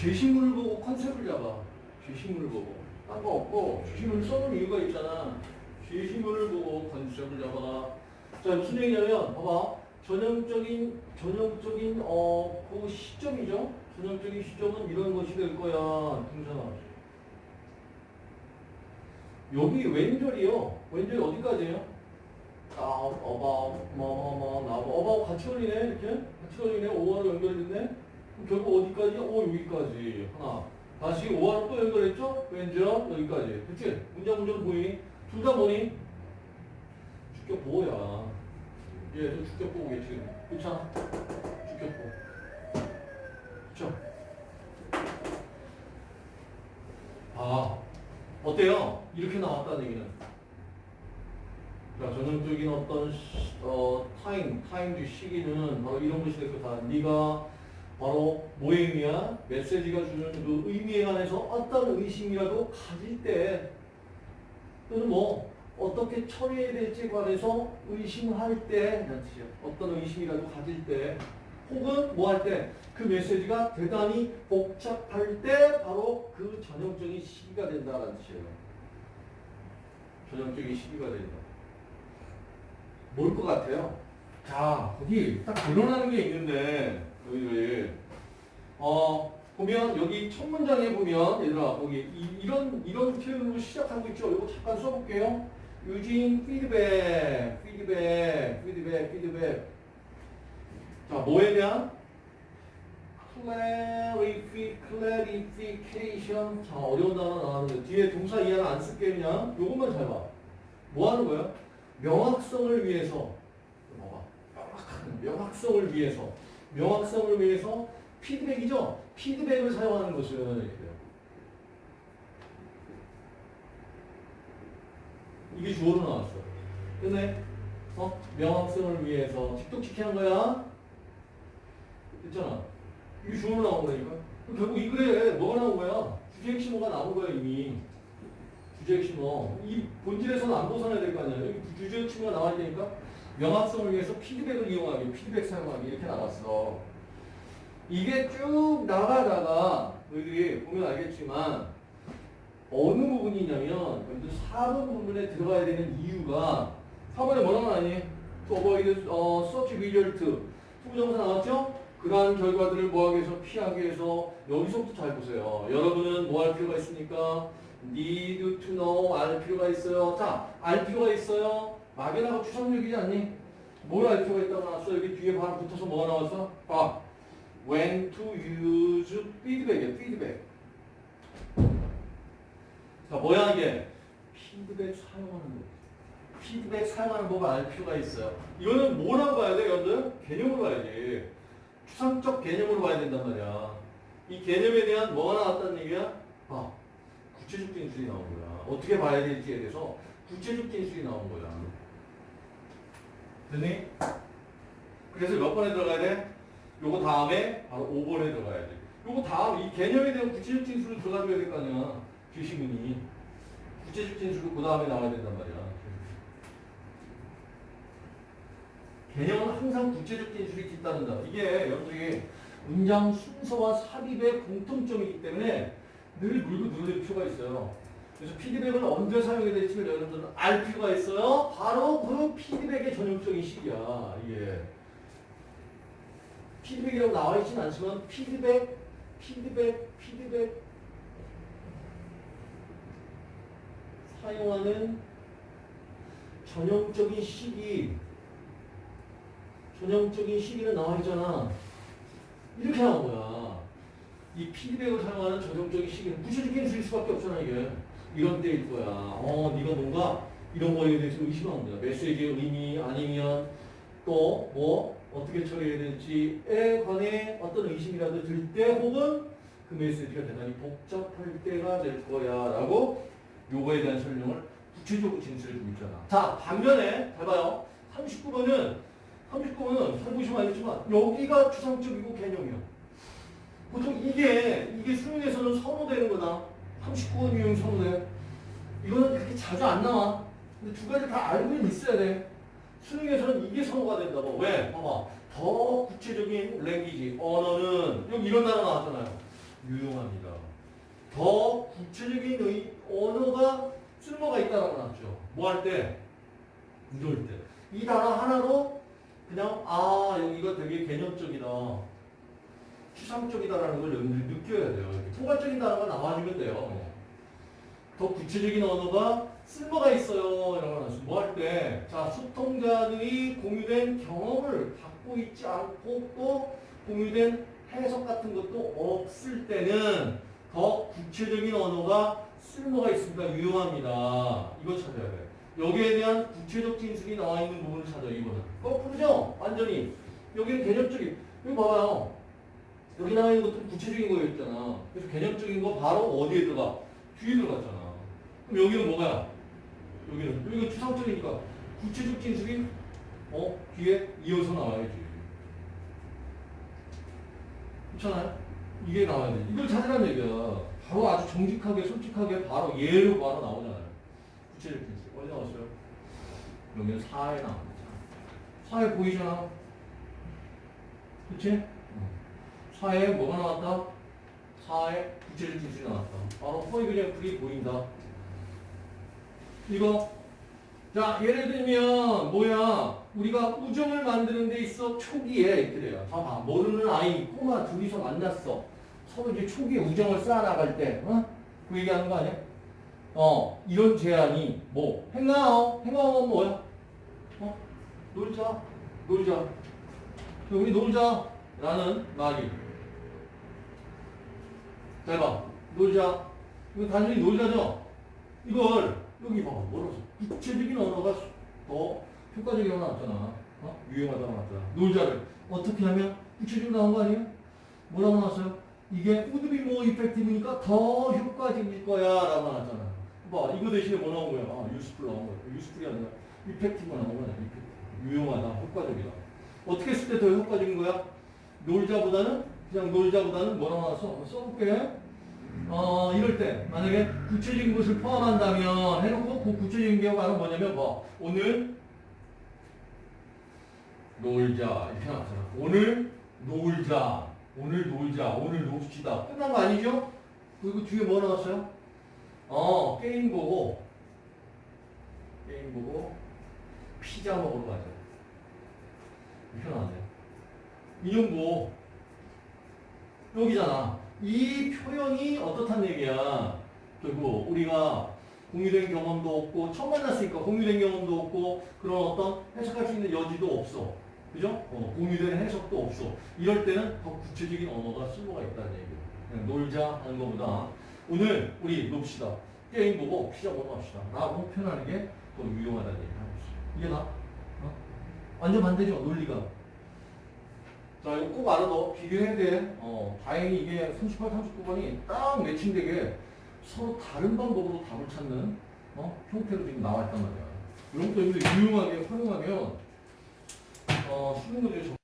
죄시문을 보고 컨셉을 잡아. 죄시문을 보고. 딴 거 없고 죄시문을 써놓은 이유가 있잖아. 죄시문을 보고 컨셉을 잡아라. 자 무슨 얘기냐면 봐봐. 전형적인 전형적인 어 그 시점이죠. 전형적인 시점은 이런 것이 될 거야. 등산아. 여기 왼절이요. 왼절 어디까지예요? 아, 어바, 뭐뭐뭐 나고 어바 같이 걸리네 이렇게 같이 걸리네 5화로 연결됐네. 결국 어디까지? 오 여기까지 하나. 다시 5화로 또 연결했죠? 왼절 여기까지. 그치? 문장 문장 보이니? 둘다 뭐니? 주격 보호야. 얘도 주격 보호겠지. 그렇잖아. 주격 보호. 그쵸? 아, 어때요? 이렇게 나왔다는 얘기는. 자, 전형적인 어떤 시, 어, 타임, 타임도 시기는 바로 이런 것이 될 거다. 네가 바로 의미야? 메시지가 주는 그 의미에 관해서 어떤 의심이라도 가질 때 또는 뭐 어떻게 처리해야 될지에 관해서 의심할 때. 어떤 의심이라도 가질 때 혹은 뭐 할 때 그 메시지가 대단히 복잡할 때 바로 그 전형적인 시기가 된다는 뜻이에요. 전형적인 시기가 된다. 뭘 것 같아요? 자, 거기 딱 드러나는 게 있는데, 여기를. 어, 보면, 여기 첫 문장에 보면, 얘들아, 거기, 이, 런 이런 표현으로 시작하고 있죠? 이거 잠깐 써볼게요. using feedback, feedback, feedback, feedback. 자, 뭐에 대한? clarify, clarification. 자, 어려운 단어 나왔는데, 뒤에 동사 이하는 안 쓸게, 그냥. 요것만 잘 봐. 뭐 하는 거야? 명확성을 위해서 봐봐 명확한 명확성을 위해서 명확성을 위해서 피드백이죠? 피드백을 사용하는 돼요. 이게 주어로 나왔어 끝내 어? 명확성을 위해서 직독직해 한 거야? 됐잖아. 이게 주어로 나온 거니까 결국 이 글에 뭐가 나온 거야? 주제 핵심어가 나온 거야 이미. 주제 핵심어. 이 본질에서는 안 벗어나야 될 거 아니야. 여기 주제 핵심어가 나와야 되니까 명확성을 위해서 피드백을 이용하기, 피드백 사용하기 이렇게 나왔어. 이게 쭉 나가다가 너희들이 보면 알겠지만 어느 부분이냐면 여기도 4번 부분에 들어가야 되는 이유가 4번에 뭐라고? To avoid 어, such result. 투부정사 나왔죠? 그러한 결과들을 뭐하기 위해서 피하기 위해서 여기서부터 잘 보세요. 여러분은 뭐 할 필요가 있습니까? need to know 알 필요가 있어요. 자, 알 필요가 있어요. 막연하고 추상적이지 않니? 뭘알 필요가 있다고 나왔어? 여기 뒤에 바로 붙어서 뭐가 나왔어? 아, when to use feedback이야, feedback. 자, 뭐야 이게? 피드백 사용하는 거. 피드백 사용하는 법을 알 필요가 있어요. 이거는 뭐라고 봐야 돼, 여러분들? 개념으로 봐야지. 추상적 개념으로 봐야 된단 말이야. 이 개념에 대한 뭐가 나왔다는 얘기야? 아, 구체적 진술이 나온 거야. 어떻게 봐야 될지에 대해서 구체적 진술이 나온 거야. 됐니? 그래서 몇 번에 들어가야 돼? 요거 다음에 바로 5번에 들어가야 돼. 요거 다음 이 개념에 대한 구체적 진술을 들어가줘야 될 거 아니야. 주시문이. 구체적 진술도 그 다음에 나와야 된단 말이야. 개념은 항상 구체적 진술이 뒤따른다. 이게 여러분들이 문장 순서와 삽입의 공통점이기 때문에 늘 물고 늘어질 필요가 있어요. 그래서 피드백을 언제 사용해야 될지를 여러분들은 알 필요가 있어요. 바로 그 피드백의 전형적인 시기야. 이게. 피드백이라고 나와 있진 않지만 피드백, 피드백, 피드백 사용하는 전형적인 시기 전형적인 시기는 나와 있잖아. 이렇게 나온 거야. 이 피드백을 사용하는 전형적인 시기는 구체적인 수일 수밖에 없잖아, 이게. 이런 때일 거야. 어, 네가 뭔가 이런 거에 대해서 의심하는 거야. 메시지의 의미 아니면 또 뭐 어떻게 처리해야 될지에 관해 어떤 의심이라도 들 때 혹은 그 메시지가 대단히 복잡할 때가 될 거야 라고 요거에 대한 설명을 구체적으로 진술해 주고 있잖아. 자, 반면에 잘 봐요. 39번은 39번은 잘 보시면 알겠지만 여기가 추상적이고 개념이야. 보통 이게 이게 수능에서는 선호되는 거다. 39번 유형 선호돼. 이거는 그렇게 자주 안 나와. 근데 두 가지 다 알고는 있어야 돼. 수능에서는 이게 선호가 된다고. 왜? 봐봐. 더 구체적인 랭귀지, 언어는 여기 이런 단어 나왔잖아요. 유용합니다. 더 구체적인 의, 언어가 쓸모가 있다라고 나왔죠. 뭐 할 때? 이럴 때. 이 단어 하나로 그냥 아 여기가 되게 개념적이다. 추상적이다라는 걸 여러분들이 느껴야 돼요. 통괄적인 단어가 나와주면 돼요. 더 구체적인 언어가 쓸모가 있어요. 이런 거. 뭐할 때? 자, 소통자들이 공유된 경험을 갖고 있지 않고 또 공유된 해석 같은 것도 없을 때는 더 구체적인 언어가 쓸모가 있습니다. 유용합니다. 이거 찾아야 돼. 여기에 대한 구체적 진술이 나와 있는 부분을 찾아요. 이거는. 거꾸로죠? 완전히. 여기는 개념적인. 여기 봐봐요. 여기 나와 있는 것도 구체적인 거였잖아. 그래서 개념적인 거 바로 어디에 들어가? 뒤에 들어갔잖아. 그럼 여기는 뭐야? 여기는 여기가 추상적이니까 구체적 진술이 어 뒤에 이어서 나와야지. 그렇잖아요? 이게 나와야 돼. 이걸 찾으라는 얘기야. 바로 아주 정직하게 솔직하게 바로 예로 바로 나오잖아요. 구체적 진술 어디 나왔어요? 여기는 4에 나옵니다. 4에 보이잖아. 그치? 4에 뭐가 나왔다? 4에 구체적 진술이 나왔다. 바로 그냥 그게 보인다. 이거 자 예를 들면 뭐야 우리가 우정을 만드는 데 있어 초기에 돼요 봐봐 모르는 아이 꼬마 둘이서 만났어 서로 이제 초기에 우정을 쌓아나갈 때 어? 그 얘기하는 거 아니야? 어 이런 제안이 뭐 행나오 행나오는 뭐야? 어? 놀자 놀자 우리 놀자 라는 말이 자 해봐 놀자 이거 단순히 놀자죠? 이걸 여기 봐봐 써? 구체적인 언어가 더 효과적이라고 나왔잖아 어? 유용하다고 나왔잖아 놀자를 어떻게 하면 구체적으로 나온 거 아니에요? 뭐라고 나왔어요? 이게 be more effective니까 더 효과적일 거야 라고 나왔잖아 봐 이거 대신에 뭐 나온 거야? 아 useful 나온 거야 useful이 아니라 effective 나온 거야 effective. 유용하다 효과적이다 어떻게 했을 때 더 효과적인 거야? 놀자보다는 그냥 놀자보다는 뭐라고? 한번 써볼게 어, 이럴 때, 만약에 구체적인 것을 포함한다면, 해놓고 그 구체적인 게 바로 뭐냐면, 뭐, 오늘 놀자. 이렇게 나왔잖아. 오늘 놀자. 오늘 놀자. 오늘 놉시다. 끝난 거 아니죠? 그리고 뒤에 뭐 나왔어요? 어, 게임 보고, 게임 보고, 피자 먹으러 가자. 이렇게 나왔네. 인용보. 여기잖아. 이 표현이 어떻단 얘기야? 결국 우리가 공유된 경험도 없고 처음 만났으니까 공유된 경험도 없고 그런 어떤 해석할 수 있는 여지도 없어. 그죠? 어, 공유된 해석도 없어. 이럴 때는 더 구체적인 언어가 쓸모가 있다는. 그냥 놀자 하는 것보다 오늘 우리 놉시다. 게임 보고 피자 먹어 갑시다. 라고 표현하는 게 더 유용하다는 얘기를 하고 있어. 이게 나? 어? 완전 반대죠, 논리가. 자, 이거 꼭 알아둬. 비교해야 돼. 어, 다행히 이게 38, 39번이 딱 매칭되게 서로 다른 방법으로 답을 찾는 어? 형태로 지금 나와 있단 말이야. 이런 것도 유용하게 활용하면 어, 수능 문제